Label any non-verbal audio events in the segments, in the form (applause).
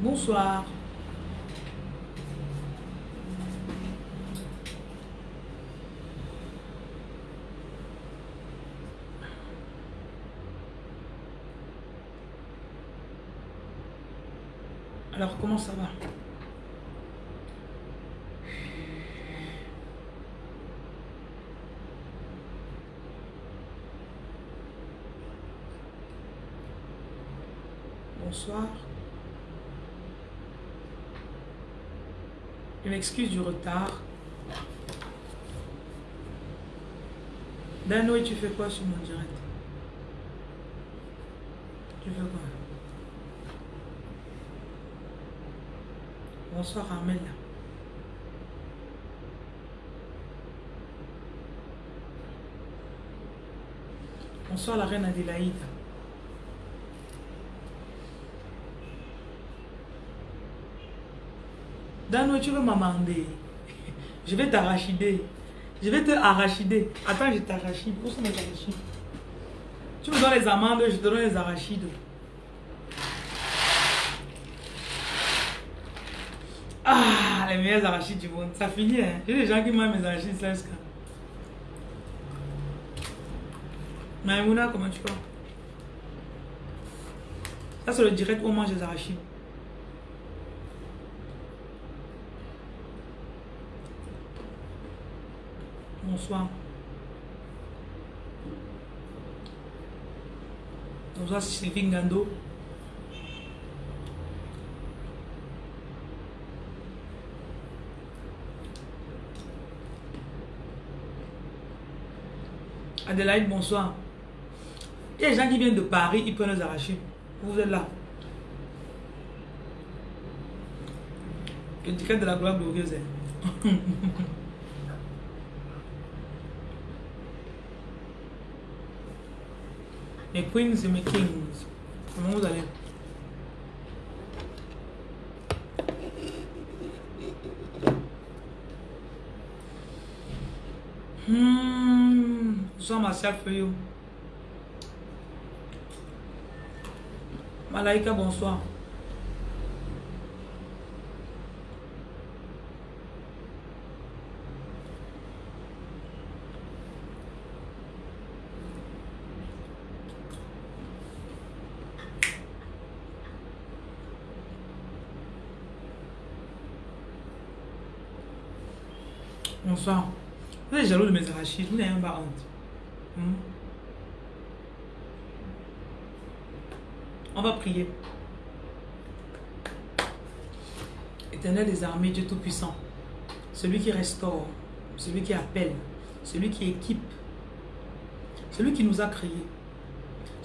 Bonsoir. Alors, comment ça va? Bonsoir. Je m'excuse du retard. Dano, tu fais quoi sur mon direct? Tu fais quoi? Bonsoir Armel. Bonsoir la reine Adélaïde. Tu veux m'amender? (laughs) Je vais t'arrachider. Je vais te arrachider. Attends, je t'arrachide. Où sont mes arachides? Tu me donnes les amandes, je te donne les arachides. Ah, les meilleurs arachides du monde. Ça finit, hein. J'ai des gens qui mangent mes arachides Slaska. Maïmouna, comment tu vas? Ça, c'est le direct où on mange les arachides. Bonsoir. Bonsoir Sylvie Ngando. Adélaïde, bonsoir. Il y a des gens qui viennent de Paris, ils prennent les arachides. Vous êtes là. Le ticket de la gloire glorieuse. (laughs) mes queens et mes kings. Comment vous allez? Hmm, bonsoir Martial Feuillot. Malaika, bonsoir. Bonsoir. Vous êtes jaloux de mes arachides, vous n'avez même pas honte. Hmm? On va prier. Éternel des armées, Dieu Tout-Puissant, celui qui restaure, celui qui appelle, celui qui équipe, celui qui nous a créés,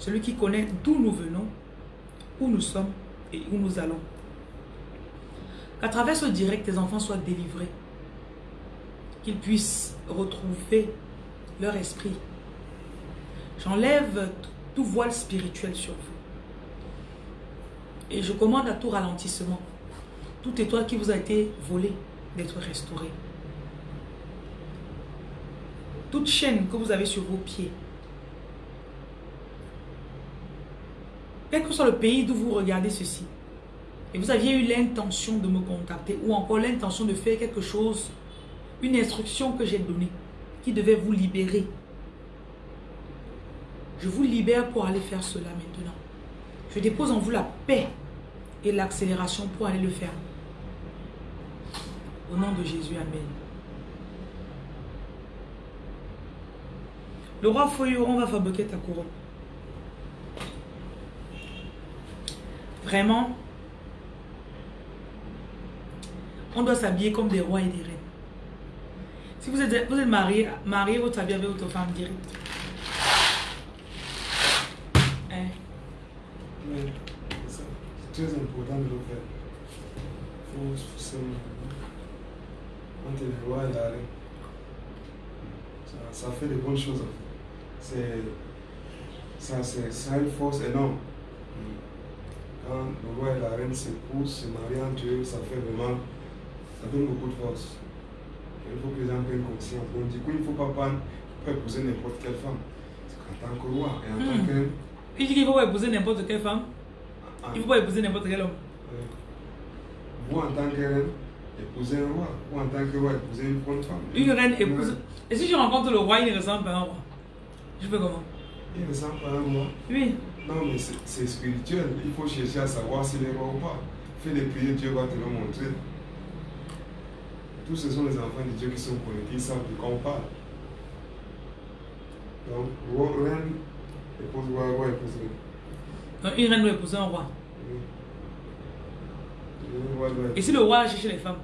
celui qui connaît d'où nous venons, où nous sommes et où nous allons. Qu'à travers ce direct, tes enfants soient délivrés qu'ils puissent retrouver leur esprit. J'enlève tout voile spirituel sur vous. Et je commande à tout ralentissement, toute étoile qui vous a été volée, d'être restaurée. Toute chaîne que vous avez sur vos pieds, quel que soit le pays d'où vous regardez ceci, et vous aviez eu l'intention de me contacter ou encore l'intention de faire quelque chose une instruction que j'ai donnée qui devait vous libérer. Je vous libère pour aller faire cela maintenant. Je dépose en vous la paix et l'accélération pour aller le faire. Au nom de Jésus, Amen. Le roi Feuilleron va fabriquer ta couronne. Vraiment, on doit s'habiller comme des rois et des reines. Si vous êtes, vous êtes marié, marié votre habillez avec votre femme direct. Hein? Mais c'est très important de le faire. Il faut se entre le roi et la reine. Ça, ça fait de bonnes choses. C'est, ça, ça a une force énorme. Quand le roi et la reine s'épousent, se marient entre eux, ça fait vraiment, ça donne beaucoup de force. Il faut que les gens prennent conscience. Donc, du coup, il ne faut pas prendre épouser n'importe quelle femme. Qu'en tant que roi et en tant Hmm. que. Il dit qu'il ne faut pas épouser n'importe quelle femme. Ah, Il ne faut pas épouser n'importe quel homme. ouais. vous en tant que reine, épousez un roi. Ou en tant que roi, épousez une bonne femme. Une reine épouse. Et si je rencontre le roi, il ne ressemble pas à un roi Je fais comment? Il ne ressemble pas à un roi. Oui. Non, mais c'est spirituel. Il faut chercher à savoir s'il est roi ou pas. Fais des prières, Dieu va te le montrer. Tous ce sont les enfants de Dieu qui sont connectés, ils savent de quoi on parle. Donc, roi, reine, épouse roi, roi, épouse reine. Donc, une reine doit épouser un roi. Et si le roi a cherché les femmes?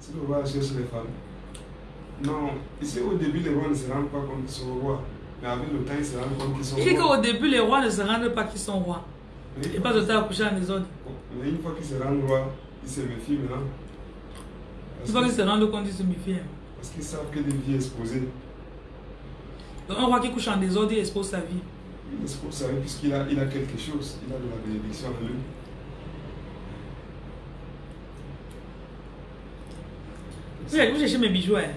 Si le roi cherche les femmes. Non, ici au début, les rois ne se rendent pas compte qu'ils sont rois. Mais avec le temps, ils se rendent compte qu'ils sont Il dit rois. qu'au début, les rois ne se rendent pas qu'ils sont rois. Fois pas de temps à coucher en désordre. Mais une fois qu'ils se rendent rois, ils se méfient maintenant. Parce Une fois qu'ils se rendent compte, ils se méfient. hein. Parce qu'ils savent que des vies exposées. Donc, un roi qui couche en désordre, il expose sa vie. Il expose ça puisqu'il a, il a quelque chose. Il a de la bénédiction en lui. Vous cherchez mes bijoux. Hein.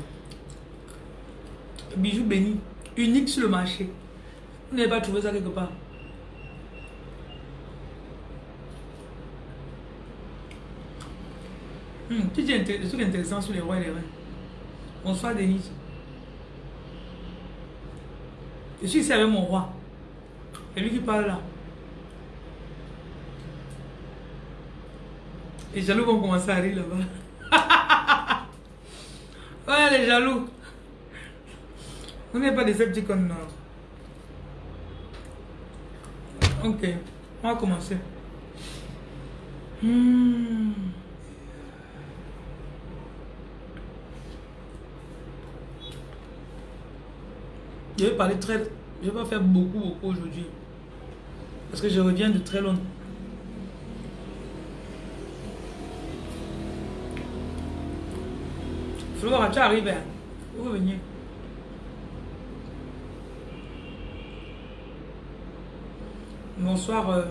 Bijoux bénis, uniques sur le marché. Vous n'avez pas trouvé ça quelque part. Hmm, tu dis des trucs intéressants sur les rois et les reines. Bonsoir Denise. Je suis ici avec mon roi. C'est lui qui parle là. Les jaloux vont commencer à rire là-bas. (laughs) ouais, les jaloux. Vous n'êtes pas des Decepticons, non. Ok, on va commencer. Hmm. Je vais parler très... Je vais pas faire beaucoup, beaucoup aujourd'hui. Parce que je reviens de très loin. Flora, tu arrives. hein? Vous venez. Bonsoir, euh,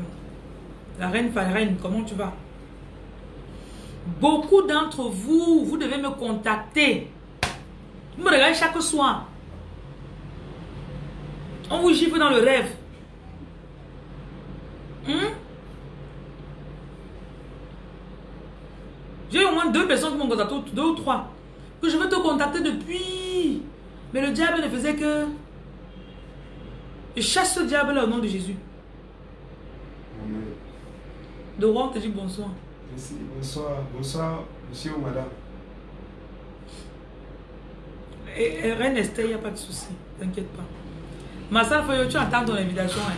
la reine comment tu vas? Beaucoup d'entre vous, vous devez me contacter. Vous me regardez chaque soir. On vous gifle dans le rêve. Hein? J'ai au moins deux personnes qui m'ont contacté, deux ou trois, que je veux te contacter depuis. Mais le diable ne faisait que... Je chasse ce diable-là au nom de Jésus. Amen. De roi, on te dit bonsoir. Merci. Bonsoir. Bonsoir, monsieur ou madame. Et, et Reine Esther, il n'y a pas de souci. T'inquiète pas. Massa Foyo, tu attends ton invitation. hein?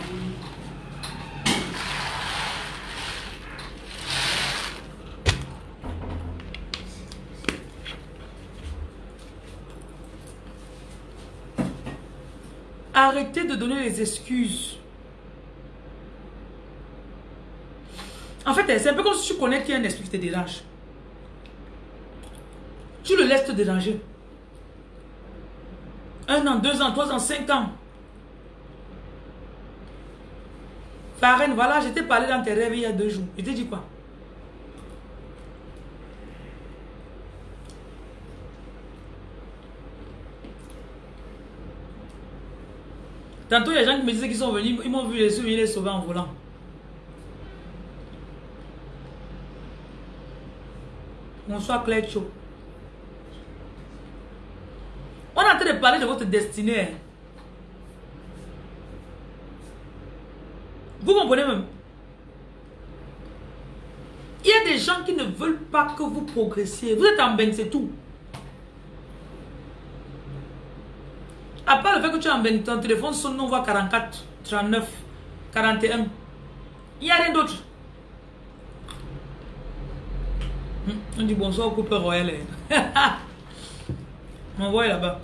Arrêtez de donner les excuses. En fait, c'est un peu comme si tu connais qu'il y a un esprit qui te dérange. Tu le laisses te déranger. Un an, deux ans, trois ans, cinq ans. Farine, voilà, je t'ai parlé dans tes rêves il y a deux jours. Je t'ai dit quoi? Tantôt, il gens qui me disaient qu'ils sont venus, ils m'ont vu les yeux, ils les sauver en volant. Bonsoir Claire Cho. On est en train de parler de votre destinée. Vous comprenez même? Il y a des gens qui ne veulent pas que vous progressiez. Vous êtes en bain, c'est tout. À part le fait que tu es en bain, ton téléphone sonne, on voit 44, 39, 41. Il n'y a rien d'autre. Hum, On dit bonsoir au couple royal. hein. (laughs) M'envoie là-bas.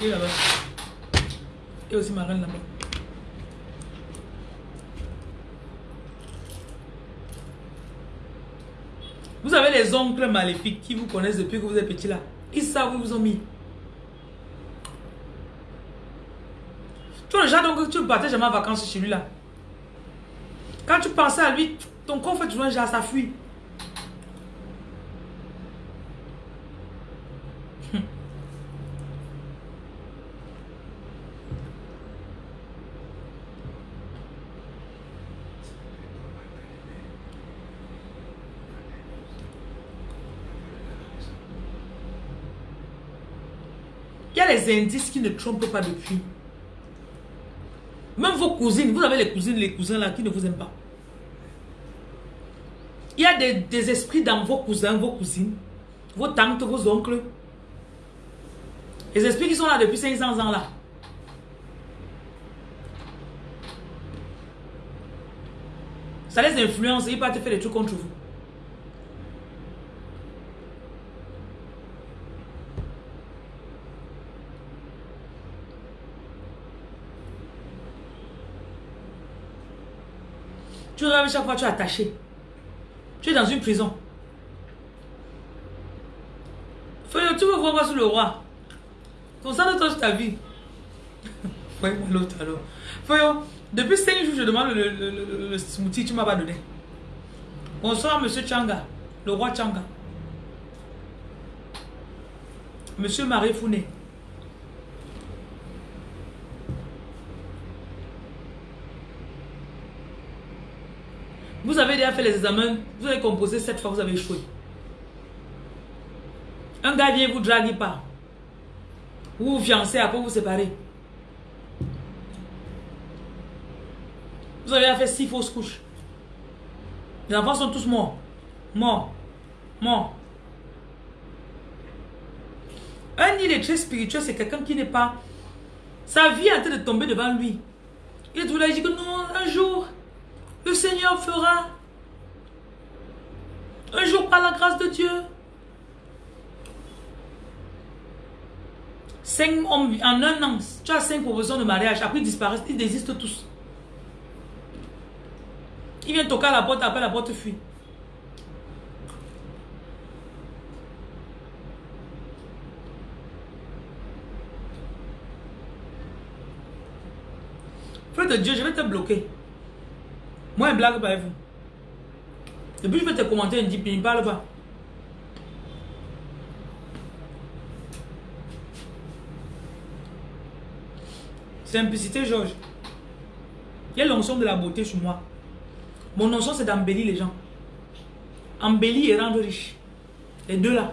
Il est là-bas. Et aussi ma reine là-bas. Vous avez les oncles maléfiques qui vous connaissent depuis que vous êtes petit là. Ils savent où ils vous ont mis. Tu vois le genre donc tu ne partais jamais en vacances chez lui là. Quand tu pensais à lui, ton corps fait toujours un genre, ça fuit. A les indices qui ne trompent pas depuis. Même vos cousines, vous avez les cousines, les cousins là qui ne vous aiment pas. Il y a des, des esprits dans vos cousins, vos cousines, vos tantes, vos oncles. Les esprits qui sont là depuis 500 ans là. Ça les influence, ils te faire des trucs contre vous. Tu rêves chaque fois, tu es attaché. Tu es dans une prison. Feuille, tu veux voir sur le roi Concentre-toi sur ta vie. (laughs) Ouais, l'autre alors. Feuille, depuis 5 jours, je demande le, le smoothie, tu m'as pas donné. Bonsoir, monsieur Changa, le roi Changa. Monsieur Marie Founé. Vous avez déjà fait les examens, vous avez composé cette fois, vous avez échoué. Un gars vient vous draguer pas. Vous vous fiancez, après vous séparez. Vous avez fait six fausses couches. Les enfants sont tous morts. Morts. Morts. Un très spirituel, c'est quelqu'un qui n'est pas... Sa vie est en train de tomber devant lui. Il est tout là, il dit que non, un jour, le Seigneur fera. Un jour, par la grâce de Dieu. Cinq hommes en un an, tu as cinq propositions de mariage, après ils disparaissent, ils désistent tous. Il vient toquer à la porte, après la porte fuit. Frère de Dieu, je vais te bloquer. Moi, je blague pas avec vous. Et puis, je vais te commenter, il ne parle pas. Simplicité, Georges. Il y a l'onction de la beauté sur moi. Mon onction, c'est d'embellir les gens. Embellir et rendre riche. Les deux là.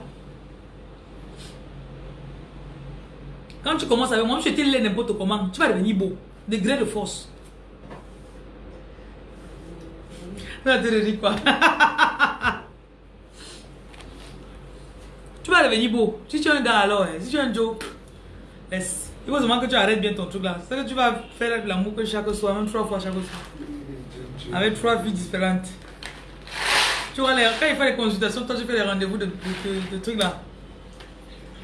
Quand tu commences avec moi, je te l'ai n'importe comment. Tu vas devenir beau. Degré de force. (laughs) (laughs) Tu vas devenir beau. Si tu es un gars alors, hein. si tu es un Joe, laisse. Il faut seulement que tu arrêtes bien ton truc là. C'est que tu vas faire l'amour chaque soir, même trois fois chaque soir. Avec trois filles différentes. Tu vois, quand il fait les consultations, toi tu fais les rendez-vous de, de, trucs là.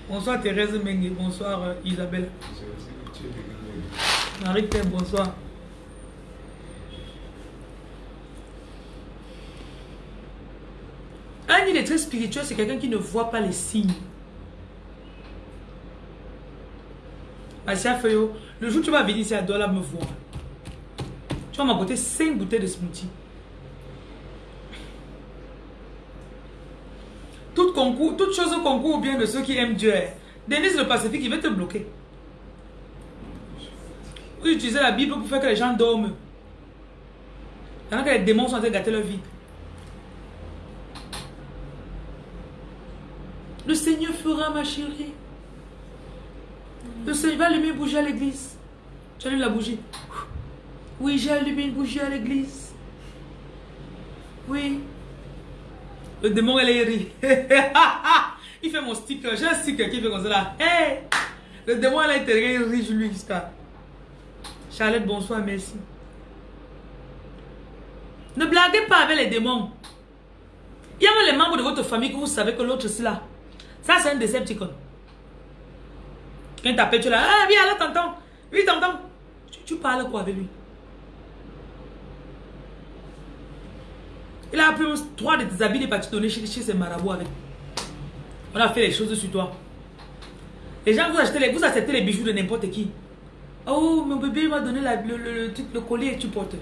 Bonsoir Thérèse Mengue, bonsoir euh, Isabelle. Marie bonsoir. Il est très spirituel, c'est quelqu'un qui ne voit pas les signes. Asia Feuillot, le jour où tu vas venir ici à Douala me voir, tu vas m'apporter 5 bouteilles de smoothie. Tout concours, toute chose concours bien de ceux qui aiment Dieu. Denise le Pacifique, il va te bloquer. Vous utilisez la Bible pour faire que les gens dorment. Pendant que les démons sont en train de gâter leur vie. Le Seigneur fera ma chérie. Le Seigneur va allumer une bougie à l'église. Tu allumes la bougie. Oui, j'ai allumé une bougie à l'église. Oui. Le démon, elle est ri. (laughs) il fait mon sticker. J'ai un sticker qui fait comme ça. Hey! Le démon, elle a été ri, je lui jusqu'à. Charlotte, bonsoir, merci. Ne blaguez pas avec les démons. Il y a même les membres de votre famille que vous savez que l'autre c'est là. Ça, c'est un Decepticon. Quand t'appelles, tu là, ah, viens là, t'entends. Oui, t'entends. Tu, parles quoi avec lui? Il a pris trois de tes habits, il est parti donner chez, chez ses marabouts avec. On a fait les choses sur toi. Les gens, vous achetez les, vous acceptez les bijoux de n'importe qui. Oh, mon bébé m'a donné le, le, le, collier et tu portes.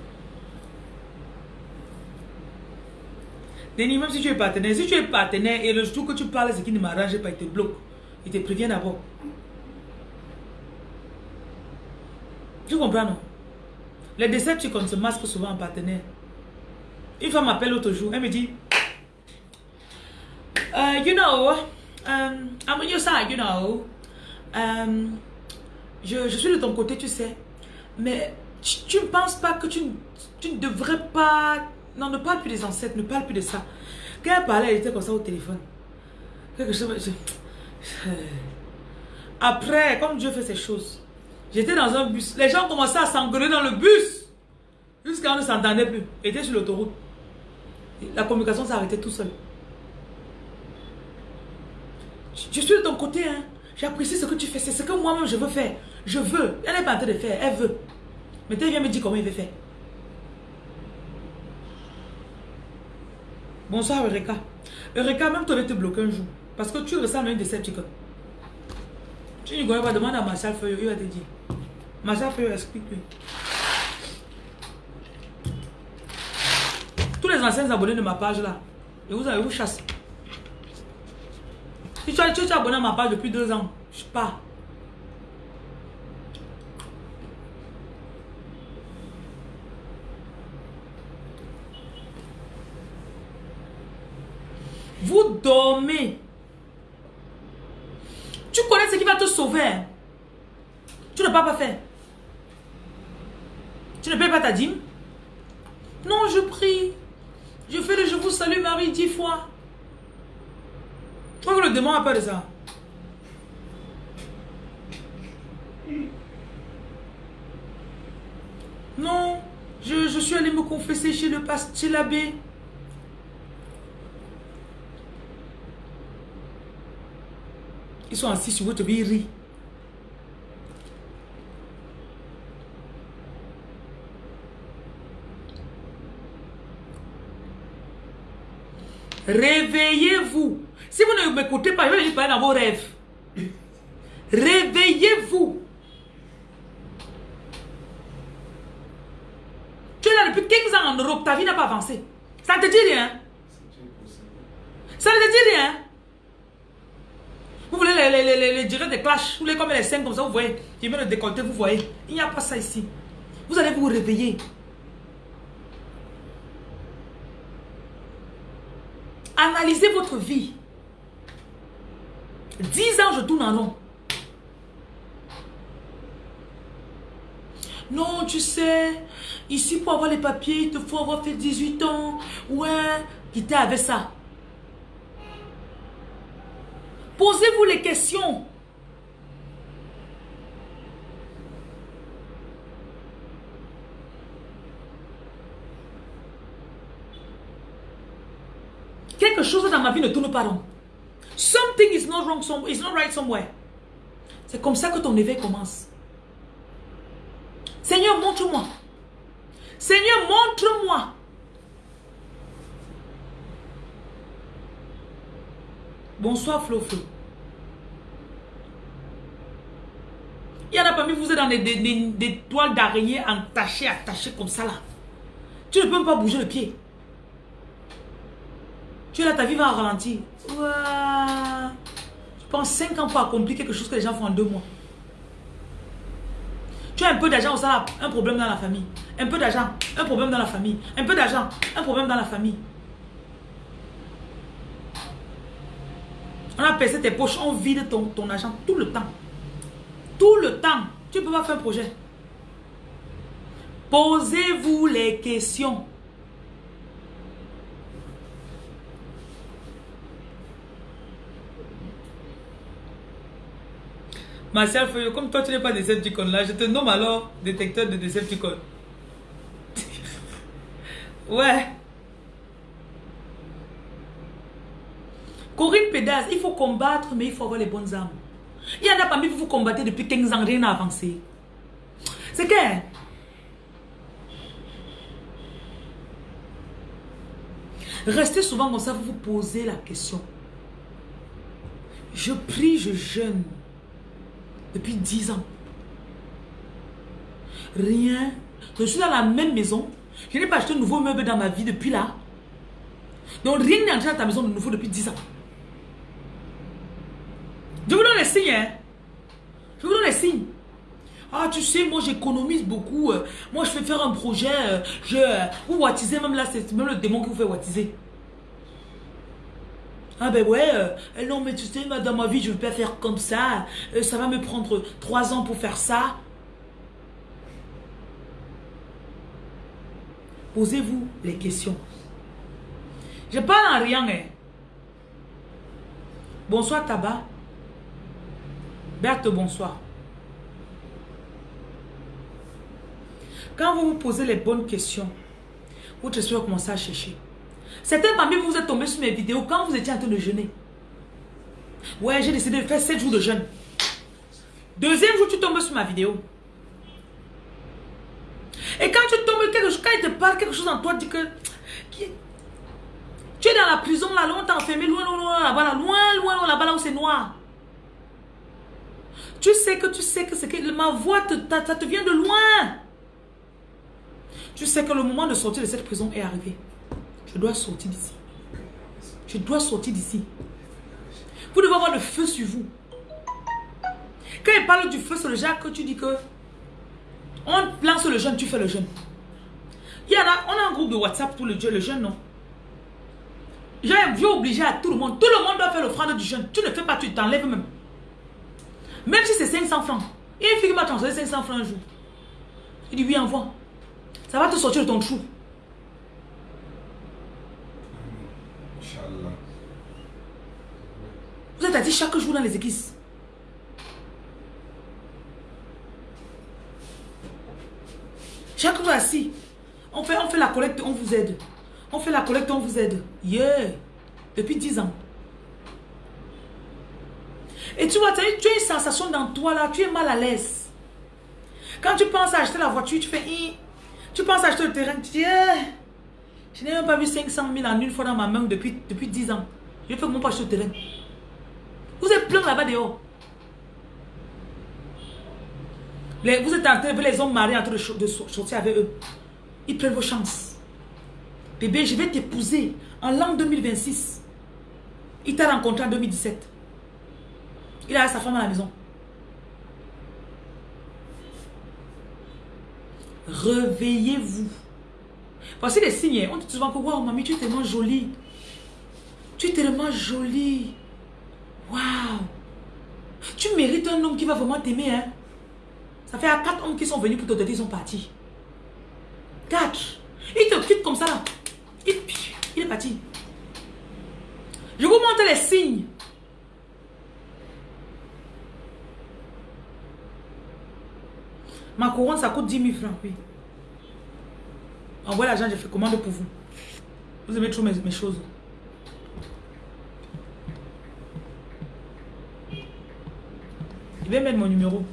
Denis, même si tu es partenaire, si tu es partenaire et le jour que tu parles, ce qui ne m'arrange pas, il te bloque. Il te prévient d'abord. Tu comprends, non Les Decepticons se masquent souvent en partenaire. Une femme m'appelle l'autre jour, elle me dit, uh, you know, um, I'm your you know. euh, je, je suis de ton côté, tu sais. Mais tu ne penses pas que tu, tu, ne devrais pas... Non, ne parle plus des ancêtres, ne parle plus de ça. Quand elle parlait, elle était comme ça au téléphone. Quelque chose... Après, comme Dieu fait ces choses, j'étais dans un bus. Les gens commençaient à s'engueuler dans le bus. Jusqu'à ne s'entendait plus. Était sur l'autoroute. La communication arrêtée tout seul. Je suis de ton côté, hein. J'apprécie ce que tu fais. C'est ce que moi-même je veux faire. Je veux. Elle n'est pas en train de faire. Elle veut. Mais tu viens me dire comment il veut faire. Bonsoir Eureka. Eureka, même tu aurais te bloquer un jour. Parce que tu ressembles à une Decepticon. Tu ne connais pas, demande à Marshall Feuillot, il va te dire. Marshall Feuillot, explique-lui. Tous les anciens abonnés de ma page là, et vous avez vous chasse. Si tu, tu es abonné à ma page depuis deux ans, je pars. Vous dormez. Tu connais ce qui va te sauver. Tu ne peux pas faire. Tu ne payes pas ta dîme? Non, je prie. Je fais le je vous salue Marie dix fois. Que le démon a peur de ça Non, je, je suis allé me confesser chez le pasteur, l'abbé. Ils sont assis sur votre vie, Réveillez-vous. Si vous ne m'écoutez pas, je vais parler dans vos rêves. Réveillez-vous. Tu es là depuis 15 ans en Europe, ta vie n'a pas avancé. Ça ne te dit rien. Ça ne te dit rien. Vous voulez les, les, les, les des clashs, vous voulez comme les scènes comme ça, vous voyez. Je mets le décolleté, vous voyez. Il n'y a pas ça ici. Vous allez vous réveiller. Analysez votre vie. 10 ans, je tourne en rond. Non, tu sais, ici pour avoir les papiers, il te faut avoir fait 18 ans. Ouais, quittez avec ça. Posez-vous les questions. Quelque chose dans ma vie ne tourne pas rond. Something is not wrong, somewhere, is not right somewhere. C'est comme ça que ton éveil commence. Seigneur, montre-moi. Seigneur, montre-moi. Bonsoir Flo. Il y en a parmi vous, êtes dans des, toiles d'araignée entachées, attachées comme ça là. Tu ne peux pas bouger le pied. Tu es là, ta vie va ralentir. Tu prends 5 ans pour accomplir quelque chose que les gens font en 2 mois. Tu as un peu d'argent au salaire, un problème dans la famille. Un peu d'argent, un problème dans la famille. Un peu d'argent, un problème dans la famille. On a percé tes poches, on vide ton, ton argent tout le temps. Tout le temps. Tu ne peux pas faire un projet. Posez-vous les questions. Martial Feuillot, comme toi tu n'es pas Decepticon là, je te nomme alors détecteur de Decepticon. (laughs) ouais. Corinne Pédas, il faut combattre, mais il faut avoir les bonnes armes. Il y en a parmi vous, vous combattez depuis 15 ans, rien n'a avancé. C'est que... Restez souvent comme ça, vous vous posez la question. Je prie, je jeûne depuis 10 ans. Rien. Je suis dans la même maison. Je n'ai pas acheté un nouveau meuble dans ma vie depuis là. Donc rien n'est entré dans ta maison de nouveau depuis 10 ans. Je vous donne les signes. Hein? Je vous donne les signes. Ah, tu sais, moi j'économise beaucoup. Euh, moi je fais faire un projet. Euh, je, vous wattisez même là, c'est même le démon qui vous fait wattiser. Ah ben ouais, euh, non mais tu sais, dans ma vie, je ne peux pas faire comme ça. Euh, ça va me prendre trois ans pour faire ça. Posez-vous les questions. Je parle en rien. Hein. Bonsoir Tabac. Berthe, bonsoir. Quand vous vous posez les bonnes questions, votre esprit va commencer à chercher. Certains parmi vous, vous êtes tombés sur mes vidéos quand vous étiez en train de jeûner. Ouais, j'ai décidé de faire 7 jours de jeûne. Deuxième jour, tu tombes sur ma vidéo. Et quand tu tombes quelque chose, quand il te parle quelque chose en toi, dis que tu es dans la prison là, loin, t'es enfermé, loin, loin, loin, là-bas, loin, loin, loin, là-bas, là où c'est noir. Tu sais que tu sais que c'est que ma voix, te, ça te vient de loin. Tu sais que le moment de sortir de cette prison est arrivé. Je dois sortir d'ici. Je dois sortir d'ici. Vous devez avoir le feu sur vous. Quand il parle du feu sur le Jacques, tu dis que on lance le jeûne, tu fais le jeûne. Il y en a, on a un groupe de WhatsApp pour le, le jeûne, non? J'ai obligé à tout le monde. Tout le monde doit faire l'offrande du jeûne. Tu ne fais pas, tu t'enlèves même. Même si c'est 500 francs. Et une fille m'a transféré 500 francs un jour. Il dit oui, envoie. Ça va te sortir de ton trou. Vous êtes assis chaque jour dans les églises. Chaque jour assis. On fait, on fait la collecte, on vous aide. On fait la collecte, on vous aide. Yeah. Depuis 10 ans. Et tu vois, tu as une sensation dans toi là, tu es mal à l'aise. Quand tu penses à acheter la voiture, tu fais... Tu penses à acheter le terrain, tu dis... Eh, je n'ai même pas vu 500 000 en une fois dans ma main depuis, depuis 10 ans. Je fais comment pas acheter le terrain. Vous êtes plein là-bas dehors. vous êtes en train de les hommes mariés en train de, sortir avec eux. Ils prennent vos chances. Bébé, je vais t'épouser en l'an 2026. Il t'a rencontré en 2017. Il a sa femme à la maison. Réveillez-vous. Voici les signes. On dit souvent que, wow, mamie, tu es tellement jolie. Tu es tellement jolie. Waouh. Tu mérites un homme qui va vraiment t'aimer. Hein? Ça fait à quatre hommes qui sont venus pour te donner, ils sont partis. Quatre. Il te quitte comme ça il est parti. Je vous montre les signes. Ma couronne, ça coûte 10 000 francs, oui. Envoyez l'argent, je fais commande pour vous. Vous aimez trop mes, mes choses. Je vais mettre mon numéro.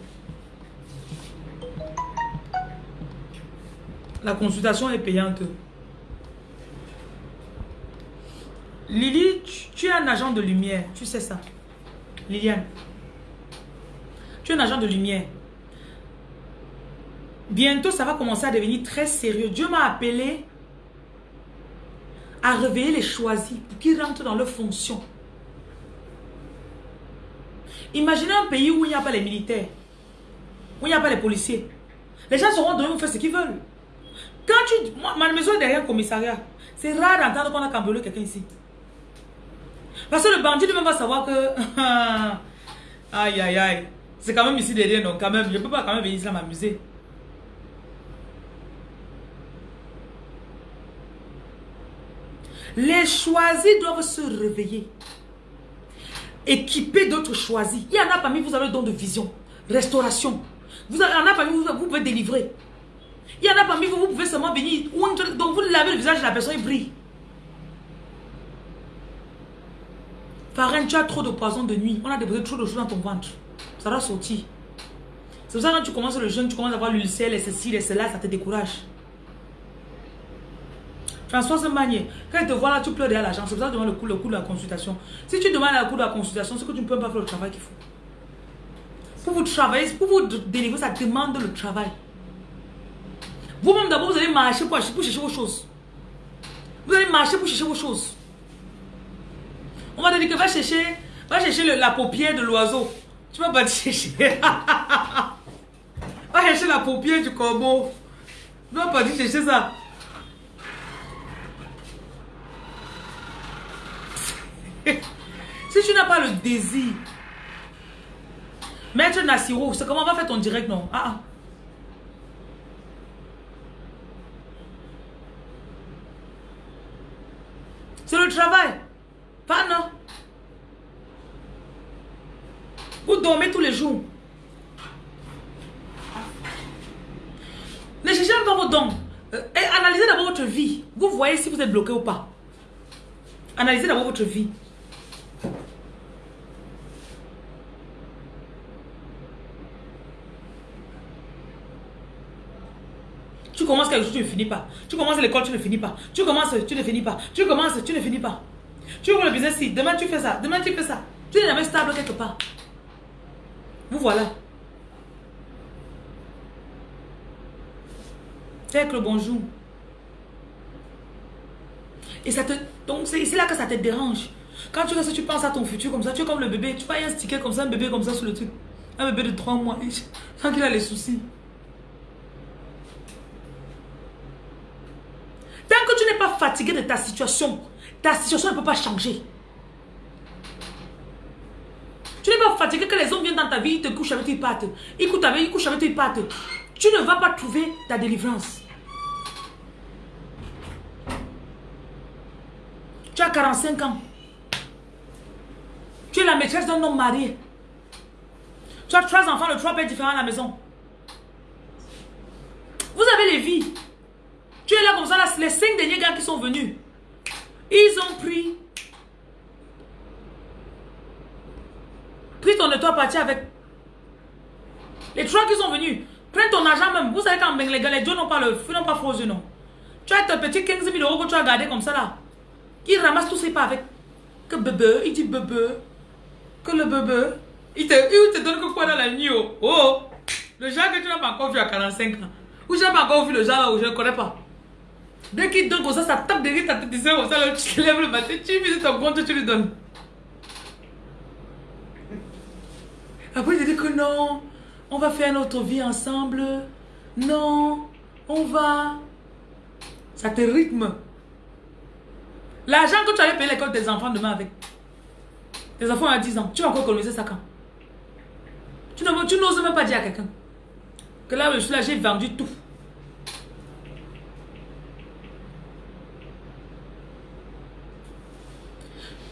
La consultation est payante. Lily, tu, es un agent de lumière. Tu sais ça. Liliane. Tu es un agent de lumière. Bientôt, ça va commencer à devenir très sérieux. Dieu m'a appelé à réveiller les choisis pour qu'ils rentrent dans leurs fonctions. Imaginez un pays où il n'y a pas les militaires, où il n'y a pas les policiers. Les gens seront donnés faire ce qu'ils veulent. Quand tu... ma maison est derrière un commissariat. C'est rare d'entendre qu'on a cambriolé quelqu'un ici. Parce que le bandit lui-même va savoir que... (laughs) aïe, aïe, aïe. C'est quand même ici derrière, donc quand même, je ne peux pas quand même venir ici m'amuser. Les choisis doivent se réveiller. Équiper d'autres choisis. Il y en a parmi vous, avez le don de vision, restauration. Vous avez, il y en a parmi vous, vous pouvez délivrer. Il y en a parmi vous, vous pouvez seulement venir. Donc vous lavez le visage de la personne, il brille. Farine, tu as trop de poison de nuit. On a déposé trop de choses dans ton ventre. Ça va sortir. C'est pour ça que quand tu commences le jeûne, tu commences à avoir l'ulcère, les ceci, les cela, ça te décourage. Françoise Magnier, quand elle te voit là, tu pleures derrière l'argent. C'est pour ça que tu demandes le coût, le coût de la consultation. Si tu demandes le coût de la consultation, c'est que tu ne peux pas faire le travail qu'il faut. Pour vous travailler, pour vous délivrer, ça demande le travail. Vous-même d'abord, vous allez marcher pour, chercher vos choses. Vous allez marcher pour chercher vos choses. On va te dire que va chercher, va chercher la paupière de l'oiseau. Tu vas pas chercher. (laughs) va chercher la paupière du corbeau. Tu vas pas dire chercher ça. Tu n'as pas le désir, Maître Nassiro, c'est comment va faire ton direct, non? Ah, ah. C'est le travail. Pas non. Vous dormez tous les jours. Ne cherchez pas vos dons. Euh, analysez d'abord votre vie. Vous voyez si vous êtes bloqué ou pas. Analysez d'abord votre vie. Commences quelque chose, tu ne finis pas. Tu commences l'école, tu ne finis pas. Tu commences, tu ne finis pas. Tu commences, tu ne finis pas. Tu ouvres le business ici. Demain, tu fais ça. Demain, tu fais ça. Tu n'es jamais stable quelque part. Vous voilà. Fais le bonjour. Et ça te... Donc, c'est là que ça te dérange. Quand tu tu penses à ton futur comme ça. Tu es comme le bébé. Tu vois, un sticker comme ça, un bébé comme ça sur le truc. Un bébé de 3 mois. (laughs) Sans qu'il a les soucis. Tant que tu n'es pas fatigué de ta situation, ta situation ne peut pas changer. Tu n'es pas fatigué que les hommes viennent dans ta vie, ils te couchent avec tes pattes. Ils couchent avec, ils couchent avec tes pattes. Tu ne vas pas trouver ta délivrance. Tu as 45 ans. Tu es la maîtresse d'un homme marié. Tu as trois enfants, le trois pères différents à la maison. Vous avez les vies. Es là comme ça, là, les cinq derniers gars qui sont venus. Ils ont pris. Pris ton toi parti avec. Les trois qui sont venus. Prends ton argent même. Vous savez quand les gars, les n'ont pas le feu, n'ont pas faux non. Tu as ton petit 15 000 euros que tu as gardé comme ça là. Il ramasse tous ses pas avec. Que bébé, il dit bébé. Que le bébé. Il te, il te donne que quoi dans la nuit. Oh, oh. Le genre que tu n'as pas encore vu à 45 ans. Ou je n'ai pas encore vu le genre là où je ne connais pas. Dès qu'il donne comme ça, ça tape derrière ta tête, comme ça, tu te lèves le matin, tu visites ton compte, tu lui donnes. Après, il dit que non, on va faire notre vie ensemble. Non, on va. Ça te rythme. L'argent que tu allais payer l'école tes enfants demain avec. Tes enfants à 10 ans, tu vas encore économiser ça quand? Tu n'oses même pas dire à quelqu'un que là, je suis là, j'ai vendu tout.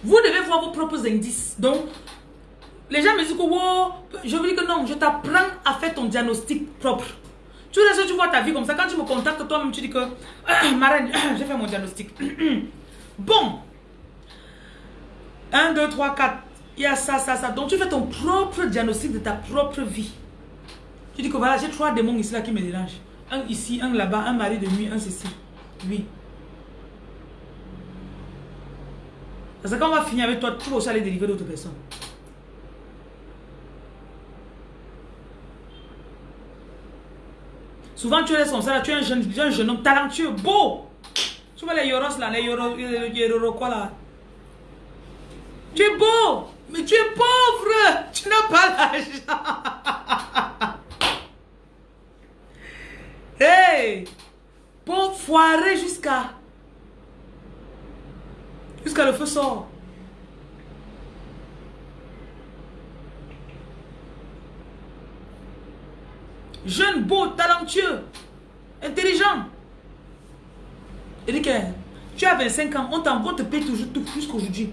Vous devez voir vos propres indices. Donc, les gens me disent que, wow, je vous dis que non, je t'apprends à faire ton diagnostic propre. Tu tu vois ta vie comme ça, quand tu me contactes toi-même, tu dis que, ah, (clears throat) marraine, (clears throat) j'ai fait mon diagnostic. (clears throat) bon. 1, 2, 3, 4. Il y a ça, ça, ça. Donc, tu fais ton propre diagnostic de ta propre vie. Tu dis que voilà, j'ai trois démons ici là qui me dérangent. Un ici, un là-bas, un mari de nuit, un ceci. Oui. Parce que quand on va finir avec toi, tu vas aussi aller délivrer d'autres personnes. Souvent, tu es ça, tu es un jeune, un jeune homme talentueux, beau. Tu vois les yoros là, les yoros, les quoi là? Tu es beau, mais tu es pauvre. Tu n'as pas l'argent. (laughs) hey, pauvre foiré jusqu'à Jusqu'à le feu sort. Jeune, beau, talentueux, intelligent. Et que tu as 25 ans, on t'envoie, te paye toujours tout jusqu'aujourd'hui.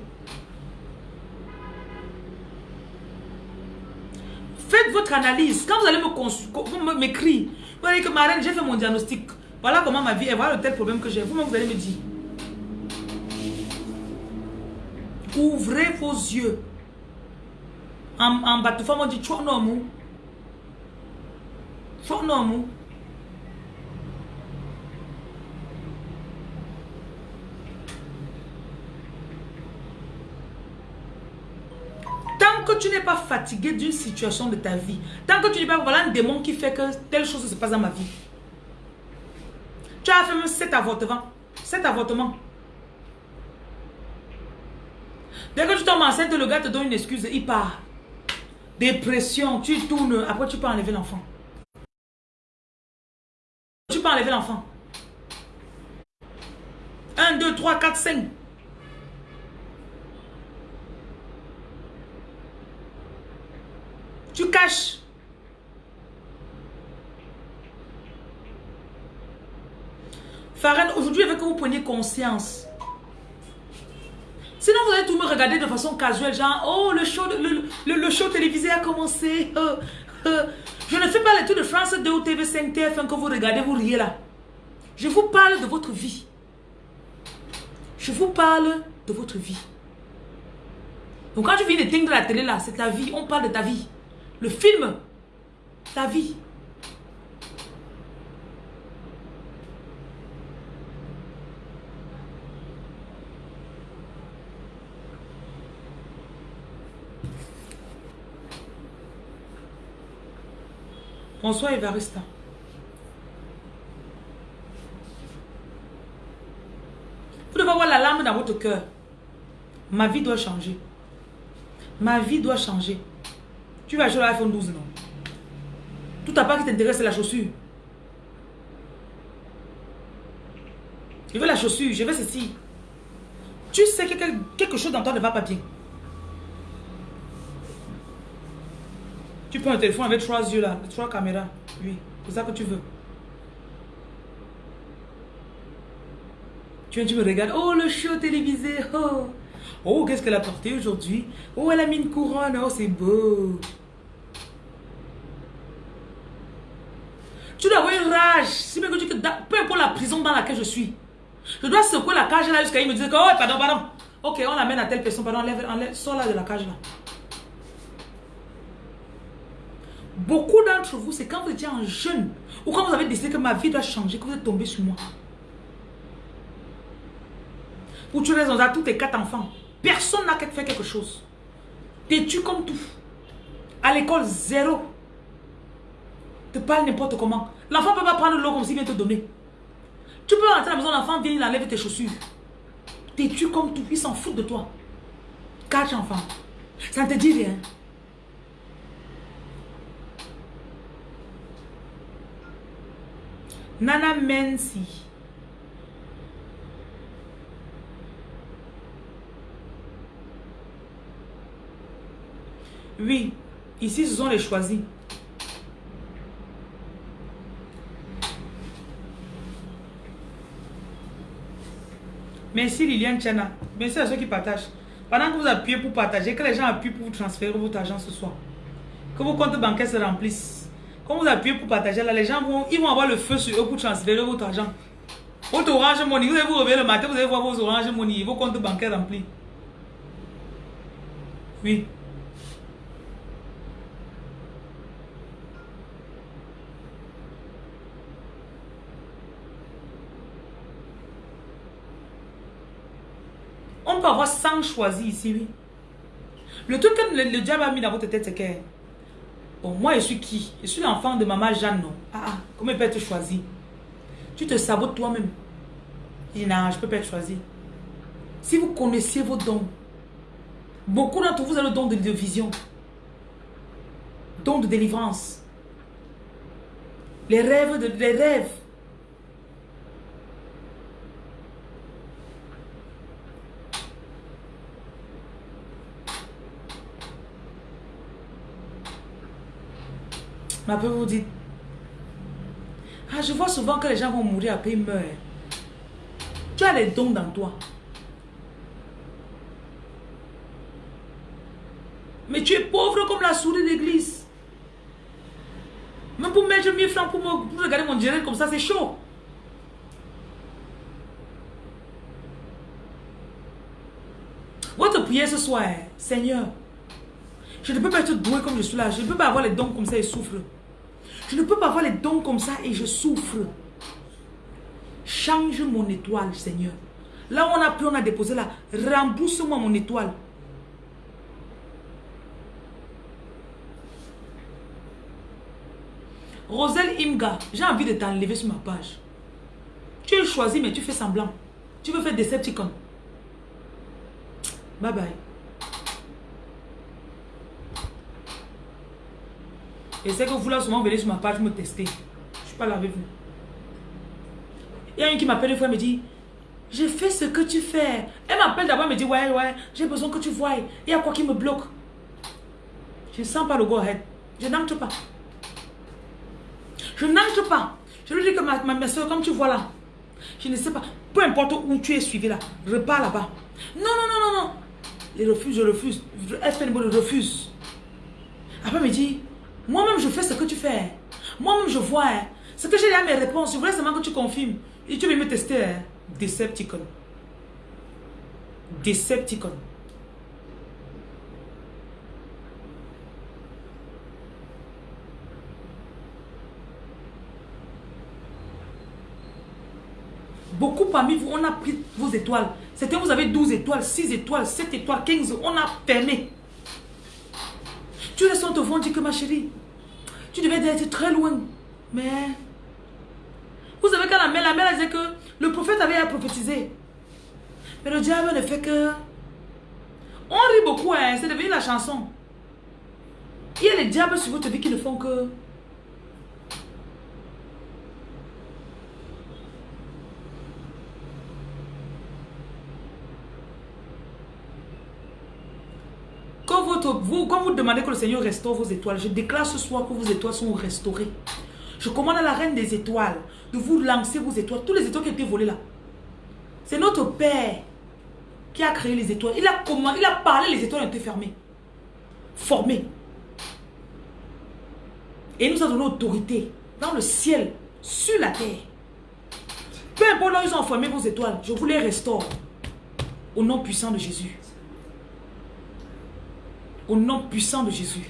Faites votre analyse. Quand vous allez me m'écrire, vous allez dire que Marine, j'ai fait mon diagnostic. Voilà comment ma vie est, voilà le tel problème que j'ai. Vous-même, vous allez me dire. Ouvrez vos yeux. En, en bas, on dit, tu es Tant que tu n'es pas fatigué d'une situation de ta vie, tant que tu n'es pas, voilà un démon qui fait que telle chose se passe dans ma vie. Tu as fait même 7 avortements. 7 avortements. Dès que tu tombes enceinte, le gars te donne une excuse, il part. Dépression, tu tournes, après tu peux enlever l'enfant. Tu peux enlever l'enfant. 1, 2, 3, 4, 5. Tu caches. Farhan, aujourd'hui, avec que vous preniez conscience Sinon, vous allez tout me regarder de façon casuelle, genre, oh, le show, le, le, show télévisé a commencé. Euh, euh. Je ne fais pas les trucs de France 2 ou TV5, TF1 que vous regardez, vous riez là. Je vous parle de votre vie. Je vous parle de votre vie. Donc quand je viens d'éteindre la télé là, c'est ta vie. On parle de ta vie. Le film, ta vie. Bonsoir Evarista. Vous devez avoir la larme dans votre cœur. Ma vie doit changer. Ma vie doit changer. Tu vas acheter l'iPhone 12, non? Tout à part qui t'intéresse, c'est la chaussure. Je veux la chaussure, je veux ceci. Tu sais que quelque chose dans toi ne va pas bien. Tu prends un téléphone avec trois yeux là, trois caméras. Oui, c'est ça que tu veux. Tu viens, tu me regardes. Oh, le show télévisé. Oh, oh qu'est-ce qu'elle a porté aujourd'hui? Oh, elle a mis une couronne. Oh, c'est beau. Tu dois avoir une rage. Si même que tu, peu importe la prison dans laquelle je suis, je dois secouer la cage là jusqu'à il me dire que, oh, pardon, pardon. Ok, on l'amène à telle personne, pardon, enlève, enlève, sors là de la cage là. Beaucoup d'entre vous, c'est quand vous étiez en jeune ou quand vous avez décidé que ma vie doit changer, que vous êtes tombé sur moi. Pour tu raisons, à tous tes quatre enfants. Personne n'a fait quelque chose. T'es-tu comme tout. À l'école, zéro. Te parle n'importe comment. L'enfant ne peut pas prendre l'eau comme s'il vient te donner. Tu peux rentrer à la maison, l'enfant vient, il enlève tes chaussures. T'es-tu comme tout. Il s'en fout de toi. Quatre enfants. Ça ne te dit rien. Nana Mensi. Oui, ici ce sont les choisis. Merci Liliane Tchana. Merci à ceux qui partagent. Pendant que vous appuyez pour partager, que les gens appuient pour vous transférer votre argent ce soir. Que vos comptes bancaires se remplissent. Quand vous appuyez pour partager, là, les gens vont, ils vont avoir le feu sur eux pour transférer votre argent. Votre orange money, vous allez vous réveiller le matin, vous allez voir vos orange money, vos comptes bancaires remplis. Oui. On peut avoir 100 choisis ici, oui. Le truc que le, le diable a mis dans votre tête, c'est que Bon, moi, je suis qui? Je suis l'enfant de maman Jeanne, non? Ah, ah, comment peut être choisie Tu te sabotes toi-même. Je non, je peux pas être choisi. Si vous connaissiez vos dons, beaucoup d'entre vous avez le don de, de vision, don de délivrance, les rêves, de, les rêves. Vous dites, ah, je vois souvent que les gens vont mourir après ils meurent. Tu as les dons dans toi. Mais tu es pauvre comme la souris d'église. Même pour mettre 1000 francs pour, pour regarder mon direct comme ça, c'est chaud. Votre prière ce soir, Seigneur, je ne peux pas être doué comme je suis là. Je ne peux pas avoir les dons comme ça et souffre. Je ne peux pas avoir les dons comme ça et je souffre. Change mon étoile, Seigneur. Là où on a pu, on a déposé là. Rembourse-moi mon étoile. Roselle Imga, j'ai envie de t'enlever sur ma page. Tu es choisi, mais tu fais semblant. Tu veux faire Decepticon. Bye bye. Et c'est que vous là souvent venez sur ma page me tester. Je ne suis pas là avec vous. Il y a une qui m'appelle une fois et me dit J'ai fait ce que tu fais. Elle m'appelle d'abord et me dit Ouais, ouais, j'ai besoin que tu vois. Il y a quoi qui me bloque? Je ne sens pas le go ahead. Je n'entre pas. Je n'entre pas. Je lui dis que ma, ma, soeur, comme tu vois là, je ne sais pas. Peu importe où tu es suivi là, repars là-bas. Non, non, non, non, non. Il refuse, je refuse. FNB le refuse. Après, il me dit, moi-même, je fais ce que tu fais. Moi-même, je vois. Hein. Ce que j'ai à mes réponses, je voulais seulement que tu confirmes. Et tu veux me tester. Hein. Decepticon. Decepticon. Beaucoup parmi vous, on a pris vos étoiles. C'était vous avez 12 étoiles, 6 étoiles, 7 étoiles, 15. On a fermé. Tu le sens te dit que ma chérie, tu devais être très loin. Mais, vous savez quand la mère, la mère disait que le prophète avait à prophétiser. Mais le diable ne fait que... On rit beaucoup, hein, c'est devenu la chanson. Il y a les diables sur votre vie qui ne font que... Quand, votre, vous, quand vous demandez que le Seigneur restaure vos étoiles, je déclare ce soir que vos étoiles sont restaurées. Je commande à la reine des étoiles de vous lancer vos étoiles. Tous les étoiles qui été volées là. C'est notre Père qui a créé les étoiles. Il a, commandé, il a parlé, les étoiles ont été fermées. Formées. Et nous a donné autorité dans le ciel, sur la terre. Peu importe là où ils ont formé vos étoiles, je vous les restaure. Au nom puissant de Jésus. Au nom puissant de Jésus.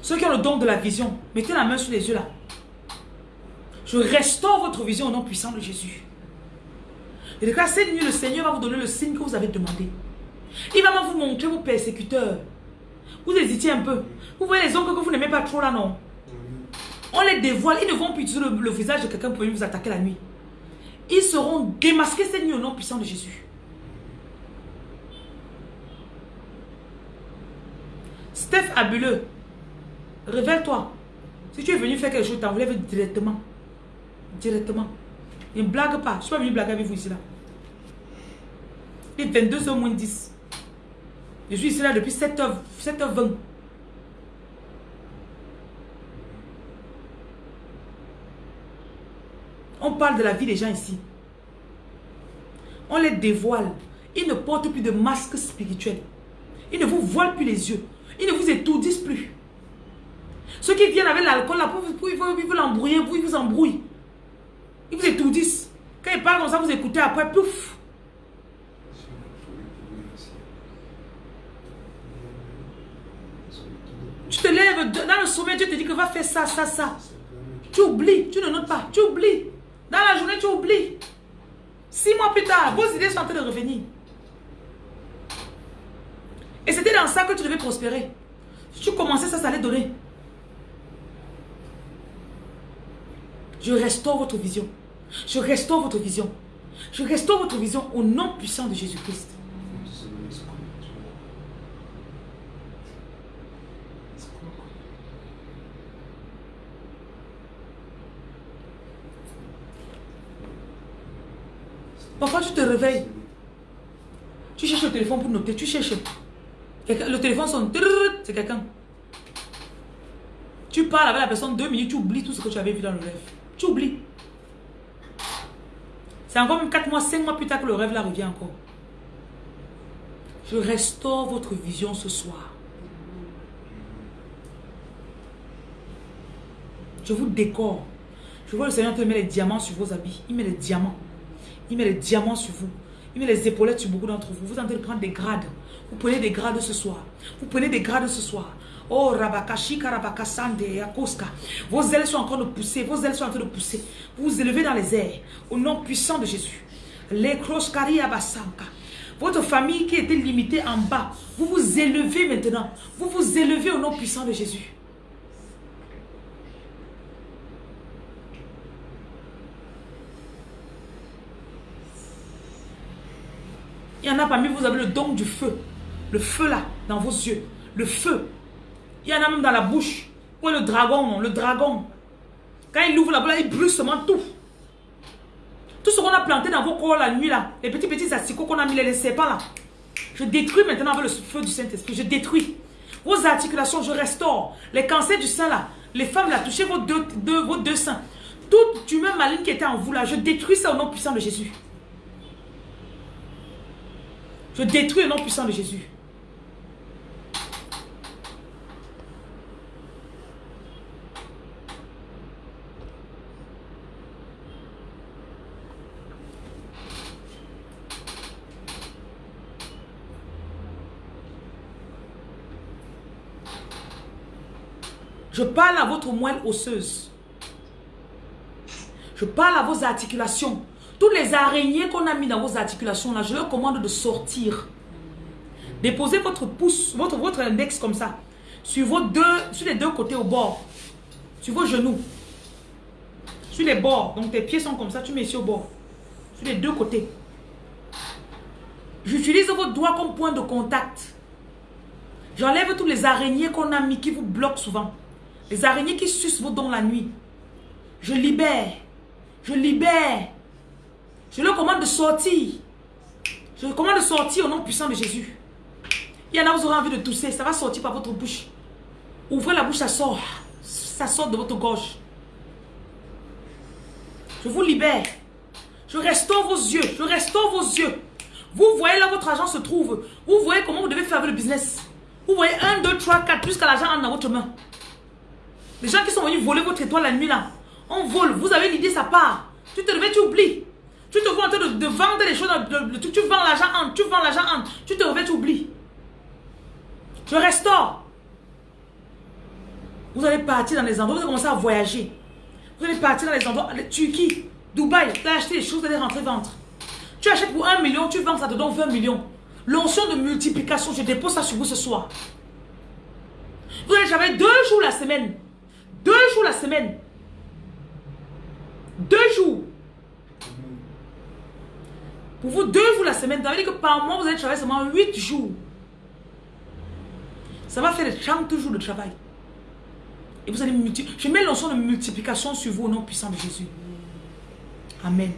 Ceux qui ont le don de la vision, mettez la main sur les yeux là. Je restaure votre vision au nom puissant de Jésus. Et de cas, cette nuit, le Seigneur va vous donner le signe que vous avez demandé. Il va vous montrer vos persécuteurs. Vous hésitez un peu. Vous voyez les oncles que vous n'aimez pas trop là, non? On les dévoile. Ils ne vont plus utiliser le, visage de quelqu'un pour venir vous attaquer la nuit. Ils seront démasqués cette nuit au nom puissant de Jésus. Steph Abuleux, Réveille-toi. Si tu es venu faire quelque chose, t'enlèves directement. Directement. Ne blague pas. Je ne suis pas venu blaguer avec vous ici là. Il est 22h moins 10. Je suis ici là depuis 7h, 7h20. Parle de la vie des gens ici. On les dévoile. Ils ne portent plus de masque spirituel. Ils ne vous voilent plus les yeux. Ils ne vous étourdissent plus. Ceux qui viennent avec l'alcool, là, pour, pour, ils vous l'embrouiller, ils vous embrouillent. Ils vous étourdissent. Quand ils parlent comme ça, vous écoutez après, pouf. Tu te lèves dans le sommeil, tu te dis que va faire ça, ça, ça. Tu oublies, tu ne notes pas, tu oublies. Dans la journée, tu oublies. Six mois plus tard, vos idées sont en train de revenir. Et c'était dans ça que tu devais prospérer. Si tu commençais ça, ça allait donner. Je restaure votre vision. Je restaure votre vision. Je restaure votre vision au nom puissant de Jésus-Christ. Tu te réveilles. Tu cherches le téléphone pour noter. Tu cherches. Le téléphone sonne. C'est quelqu'un. Tu parles avec la personne deux minutes, tu oublies tout ce que tu avais vu dans le rêve. Tu oublies. C'est encore même 4 mois, 5 mois plus tard que le rêve là revient encore. Je restaure votre vision ce soir. Je vous décore. Je vois le Seigneur te met les diamants sur vos habits. Il met les diamants. Il met les diamants sur vous. Il met les épaulettes sur beaucoup d'entre vous. Vous êtes en train de prendre des grades. Vous prenez des grades ce soir. Vous prenez des grades ce soir. Oh, Rabakashika, Rabakasande, Yakoska. Vos ailes sont en train de pousser. Vos ailes sont en train de pousser. Vous vous élevez dans les airs. Au nom puissant de Jésus. Les Abasanka. Votre famille qui était limitée en bas. Vous vous élevez maintenant. Vous vous élevez au nom puissant de Jésus. Il y en a parmi vous, avez le don du feu. Le feu là, dans vos yeux. Le feu. Il y en a même dans la bouche. Ou le dragon, le dragon. Quand il ouvre la bouche, il brûle seulement tout. Tout ce qu'on a planté dans vos corps la nuit là, les petits petits asticots qu'on a mis, les serpents là. Je détruis maintenant avec le feu du Saint-Esprit. Je détruis. Vos articulations, je restaure. Les cancers du sein là, les femmes là, touchez vos deux, vos deux seins. Toute tumeur maligne qui était en vous là, je détruis ça au nom puissant de Jésus. Je détruis au nom puissant de Jésus. Je parle à votre moelle osseuse. Je parle à vos articulations. Toutes les araignées qu'on a mis dans vos articulations, là, je leur commande de sortir. Déposez votre pouce, votre, votre index comme ça, sur, vos deux, sur les deux côtés au bord, sur vos genoux, sur les bords. Donc tes pieds sont comme ça, tu mets ici au bord, sur les deux côtés. J'utilise vos doigts comme point de contact. J'enlève toutes les araignées qu'on a mis qui vous bloquent souvent. Les araignées qui sucent vos dents la nuit. Je libère. Je libère. Je leur commande de sortir. Je leur commande de sortir au nom puissant de Jésus. Il y en a, vous aurez envie de tousser. Ça va sortir par votre bouche. Ouvrez la bouche, ça sort. Ça sort de votre gorge. Je vous libère. Je restaure vos yeux. Je restaure vos yeux. Vous voyez là votre argent se trouve. Vous voyez comment vous devez faire le business. Vous voyez 1, 2, 3, 4, jusqu'à l'argent dans votre main. Les gens qui sont venus voler votre étoile la nuit là, on vole. Vous avez l'idée, ça part. Tu te réveilles, tu oublies. Tu te vois en train de, vendre les choses, tu, vends l'argent en, tu vends l'argent en, tu te réveilles, tu oublies. Je restaure. Vous allez partir dans les endroits, vous allez commencer à voyager. Vous allez partir dans les endroits, Turquie, Dubaï, tu as acheté des choses, vous allez rentrer vendre. Tu achètes pour 1 million, tu vends ça te donne 20 millions. L'onction de multiplication, je dépose ça sur vous ce soir. Vous allez travailler deux jours la semaine. Deux jours la semaine. Deux jours. Pour vous, deux jours la semaine, ça veut dire que par mois, vous allez travailler seulement huit jours. Ça va faire 30 jours de travail. Et vous allez multiplier. Je mets l'ensemble de multiplication sur vous au nom puissant de Jésus. Amen.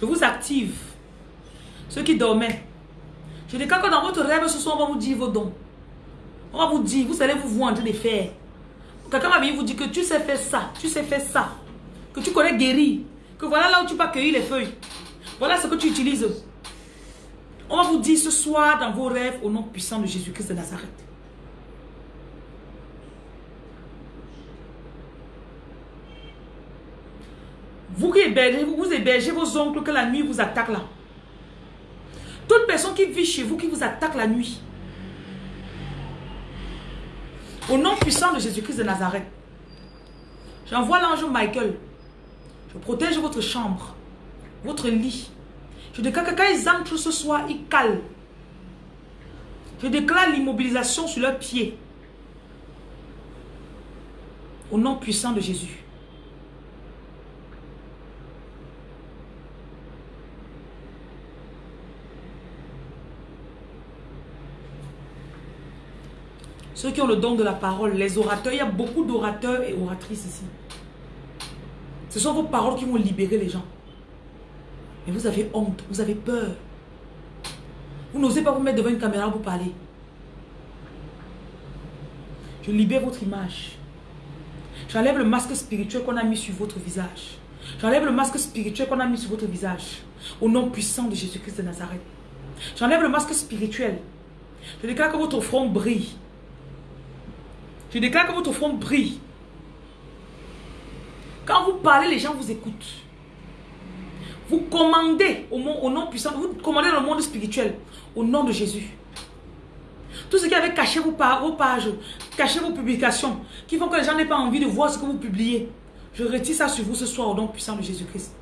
Je vous active. Dormaient. Je déclare que dans votre rêve, ce soir, on va vous dire vos dons. On va vous dire, vous allez vous voir en train de faire. Quelqu'un va venir vous dire que tu sais faire ça, tu sais faire ça. Que tu connais guérir. Que voilà là où tu peux cueillir les feuilles. Voilà ce que tu utilises. On va vous dire ce soir dans vos rêves au nom puissant de Jésus-Christ de Nazareth. Vous qui hébergez, vous hébergez vos oncles que la nuit vous attaque là. Toute personne qui vit chez vous qui vous attaque la nuit. Au nom puissant de Jésus-Christ de Nazareth. J'envoie l'ange Michael. Je protège votre chambre, votre lit. Je déclare que quand ils entrent ce soir, ils calent. Je déclare l'immobilisation sur leurs pieds. Au nom puissant de Jésus. Ceux qui ont le don de la parole, les orateurs, il y a beaucoup d'orateurs et oratrices ici. Ce sont vos paroles qui vont libérer les gens. Mais vous avez honte, vous avez peur. Vous n'osez pas vous mettre devant une caméra pour parler. Je libère votre image. J'enlève le masque spirituel qu'on a mis sur votre visage. J'enlève le masque spirituel qu'on a mis sur votre visage. Au nom puissant de Jésus-Christ de Nazareth. J'enlève le masque spirituel. Je déclare que votre front brille. Je déclare que votre front brille. Quand vous parlez, les gens vous écoutent. Vous commandez au, nom puissant, vous commandez le monde spirituel au nom de Jésus. Tout ce qui avait caché vos, vos pages, caché vos publications, qui font que les gens n'aient pas envie de voir ce que vous publiez. Je retire ça sur vous ce soir au nom puissant de Jésus-Christ.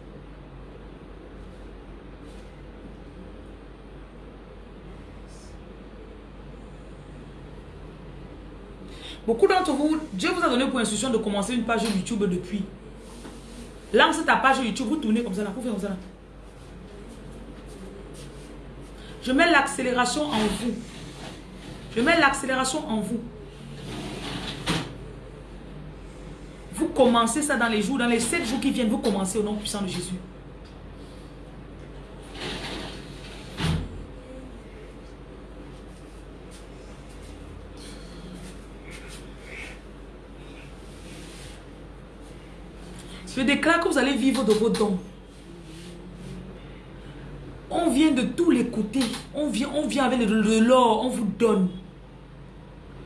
Beaucoup d'entre vous, Dieu vous a donné pour instruction de commencer une page YouTube depuis. Lance ta page YouTube, vous tournez comme ça là, vous faites comme ça là. Je mets l'accélération en vous. Je mets l'accélération en vous. Vous commencez ça dans les jours, dans les sept jours qui viennent, vous commencez au nom puissant de Jésus. Je déclare que vous allez vivre de vos dons. On vient de tous les côtés. On vient, on vient avec de l'or, on vous donne.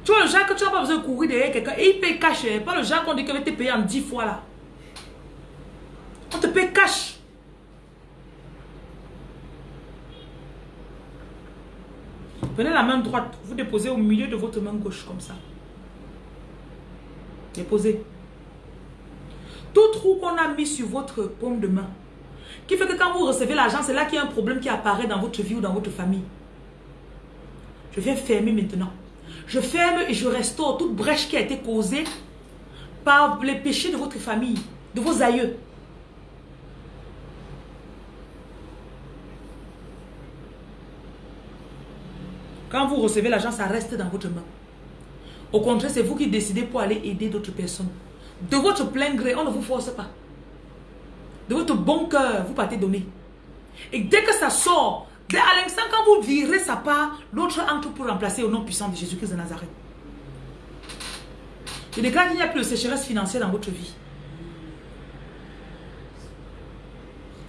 Tu vois le genre que tu n'as pas besoin de courir derrière quelqu'un et il paye cash. Hein. Pas le genre qu'on dit qu'il va te payer en 10 fois là. On te paye cash. Prenez la main droite, vous déposez au milieu de votre main gauche comme ça. Déposez. Tout trou qu'on a mis sur votre paume de main, qui fait que quand vous recevez l'argent, c'est là qu'il y a un problème qui apparaît dans votre vie ou dans votre famille. Je viens fermer maintenant. Je ferme et je restaure toute brèche qui a été causée par les péchés de votre famille, de vos aïeux. Quand vous recevez l'argent, ça reste dans votre main. Au contraire, c'est vous qui décidez pour aller aider d'autres personnes. De votre plein gré, on ne vous force pas. De votre bon cœur, vous partez donner. Et dès que ça sort, dès à l'instant quand vous virez sa part, l'autre entre pour remplacer au nom puissant de Jésus-Christ de Nazareth. Je déclare qu'il n'y a plus de sécheresse financière dans votre vie.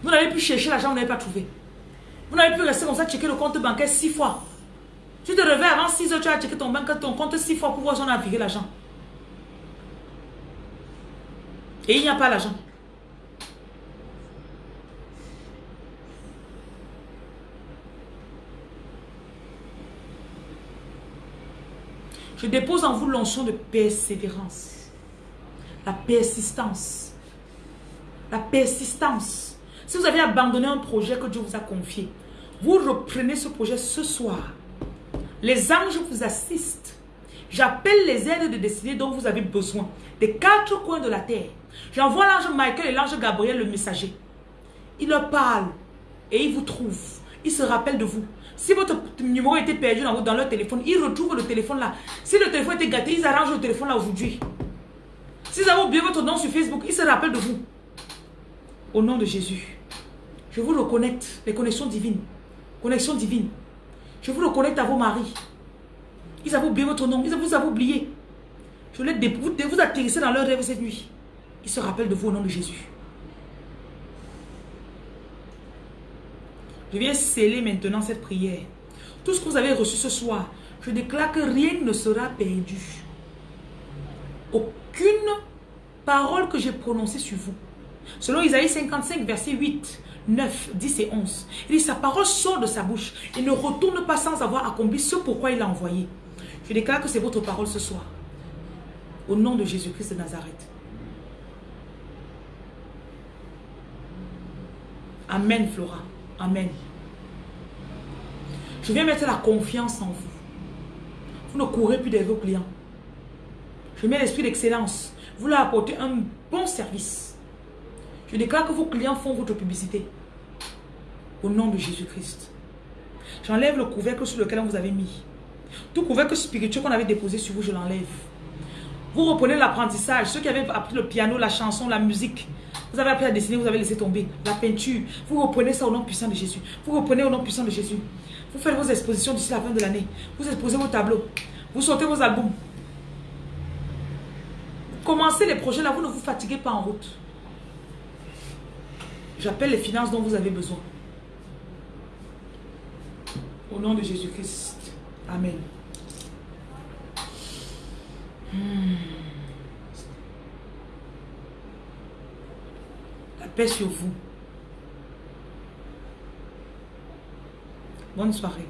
Vous n'avez plus chercher l'argent, vous n'avez pas trouvé. Vous n'avez plus rester comme ça, checker le compte bancaire six fois. Tu te réveilles avant 6 heures, tu as checké ton, banque, ton compte six fois pour voir si on a viré l'argent. Et il n'y a pas l'argent. Je dépose en vous l'onction de persévérance. La persistance. La persistance. Si vous avez abandonné un projet que Dieu vous a confié, vous reprenez ce projet ce soir. Les anges vous assistent. J'appelle les aides de destinée dont vous avez besoin. Des quatre coins de la terre. J'envoie l'ange Michael et l'ange Gabriel, le messager. Il leur parle et il vous trouve. Il se rappelle de vous. Si votre numéro était perdu dans, leur téléphone, ils retrouvent le téléphone là. Si le téléphone était gâté, ils arrangent le téléphone là aujourd'hui. Si vous avez oublié votre nom sur Facebook, ils se rappellent de vous. Au nom de Jésus, je vous reconnecte les connexions divines. Connexion divine. Je vous reconnecte à vos maris. Ils avaient oublié votre nom. Ils vous avez oublié. Je les vous, vous atterrissez dans leur rêve cette nuit. Ils se rappellent de vous au nom de Jésus. Je viens sceller maintenant cette prière. Tout ce que vous avez reçu ce soir, je déclare que rien ne sera perdu. Aucune parole que j'ai prononcée sur vous. Selon Isaïe 55, verset 8, 9, 10 et 11. Il dit, sa parole sort de sa bouche et ne retourne pas sans avoir accompli ce pourquoi il l'a envoyé. Je déclare que c'est votre parole ce soir. Au nom de Jésus-Christ de Nazareth. Amen, Flora. Amen. Je viens mettre la confiance en vous. Vous ne courez plus derrière vos clients. Je mets l'esprit d'excellence. Vous leur apportez un bon service. Je déclare que vos clients font votre publicité. Au nom de Jésus-Christ. J'enlève le couvercle sur lequel on vous avait mis. Tout couvercle spirituel qu'on avait déposé sur vous, je l'enlève. Vous reprenez l'apprentissage. Ceux qui avaient appris le piano, la chanson, la musique, vous avez appris à dessiner, vous avez laissé tomber. La peinture, vous reprenez ça au nom puissant de Jésus. Vous reprenez au nom puissant de Jésus. Vous faites vos expositions d'ici la fin de l'année. Vous exposez vos tableaux. Vous sortez vos albums. Commencez les projets là, vous ne vous fatiguez pas en route. J'appelle les finances dont vous avez besoin. Au nom de Jésus-Christ. Amen. Hmm. La paix sur vous. Bonne soirée.